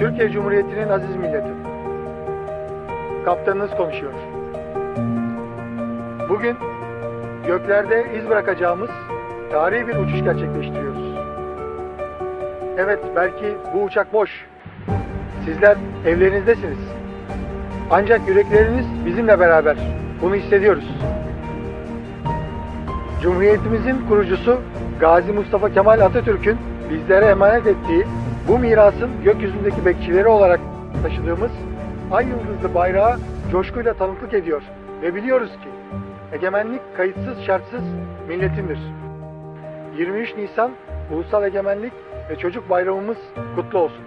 Türkiye Cumhuriyeti'nin aziz milleti. Kaptanınız konuşuyor. Bugün göklerde iz bırakacağımız tarihi bir uçuş gerçekleştiriyoruz. Evet, belki bu uçak boş. Sizler evlerinizdesiniz. Ancak yürekleriniz bizimle beraber. Bunu hissediyoruz. Cumhuriyetimizin kurucusu Gazi Mustafa Kemal Atatürk'ün bizlere emanet ettiği bu mirasın gökyüzündeki bekçileri olarak taşıdığımız ay yıldızlı bayrağı coşkuyla tanıklık ediyor ve biliyoruz ki egemenlik kayıtsız şartsız milletindir. 23 Nisan Ulusal Egemenlik ve Çocuk Bayramımız kutlu olsun.